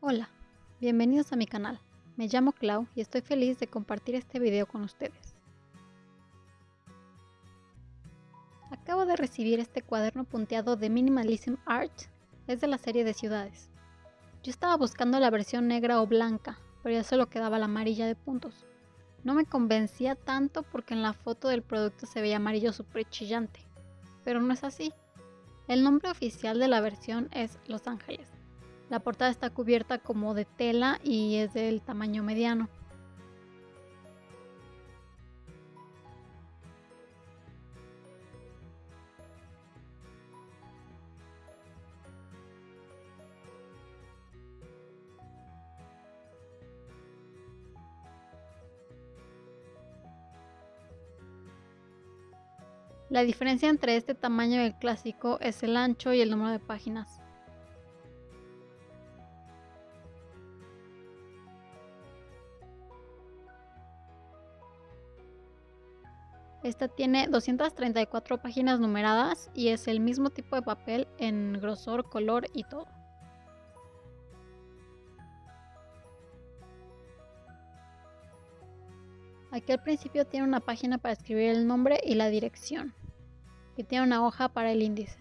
Hola, bienvenidos a mi canal. Me llamo Clau y estoy feliz de compartir este video con ustedes. Acabo de recibir este cuaderno punteado de Minimalism Art, es de la serie de ciudades. Yo estaba buscando la versión negra o blanca, pero ya solo quedaba la amarilla de puntos. No me convencía tanto porque en la foto del producto se veía amarillo súper chillante, pero no es así. El nombre oficial de la versión es Los Ángeles. La portada está cubierta como de tela y es del tamaño mediano. La diferencia entre este tamaño y el clásico es el ancho y el número de páginas. Esta tiene 234 páginas numeradas y es el mismo tipo de papel en grosor, color y todo. Aquí al principio tiene una página para escribir el nombre y la dirección. Y tiene una hoja para el índice.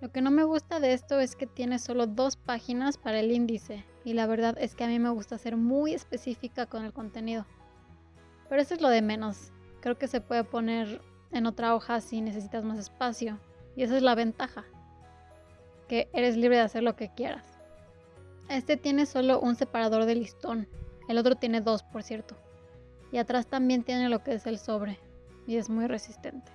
Lo que no me gusta de esto es que tiene solo dos páginas para el índice. Y la verdad es que a mí me gusta ser muy específica con el contenido. Pero eso es lo de menos. Creo que se puede poner en otra hoja si necesitas más espacio. Y esa es la ventaja. Que eres libre de hacer lo que quieras. Este tiene solo un separador de listón. El otro tiene dos, por cierto. Y atrás también tiene lo que es el sobre. Y es muy resistente.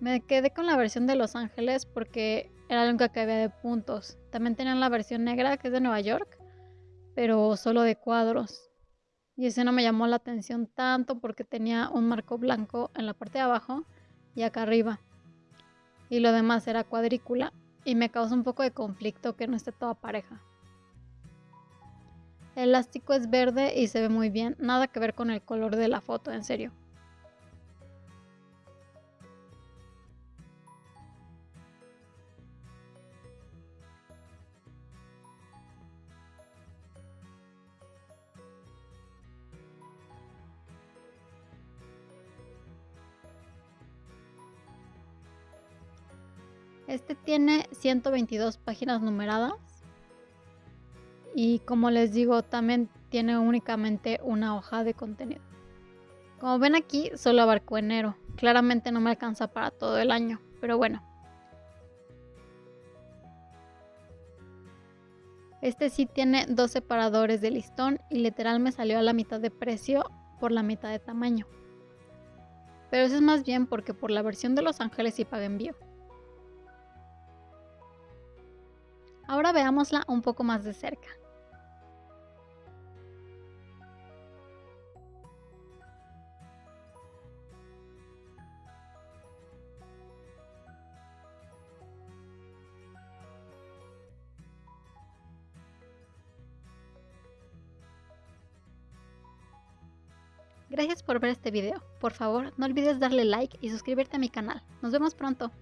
Me quedé con la versión de Los Ángeles porque era la única que había de puntos. También tenían la versión negra que es de Nueva York, pero solo de cuadros. Y ese no me llamó la atención tanto porque tenía un marco blanco en la parte de abajo y acá arriba. Y lo demás era cuadrícula y me causa un poco de conflicto que no esté toda pareja. El elástico es verde y se ve muy bien, nada que ver con el color de la foto, en serio. Este tiene 122 páginas numeradas. Y como les digo, también tiene únicamente una hoja de contenido. Como ven aquí, solo abarco enero. Claramente no me alcanza para todo el año, pero bueno. Este sí tiene dos separadores de listón y literal me salió a la mitad de precio por la mitad de tamaño. Pero eso es más bien porque por la versión de Los Ángeles sí paga envío. Ahora veámosla un poco más de cerca. Gracias por ver este video. Por favor, no olvides darle like y suscribirte a mi canal. Nos vemos pronto.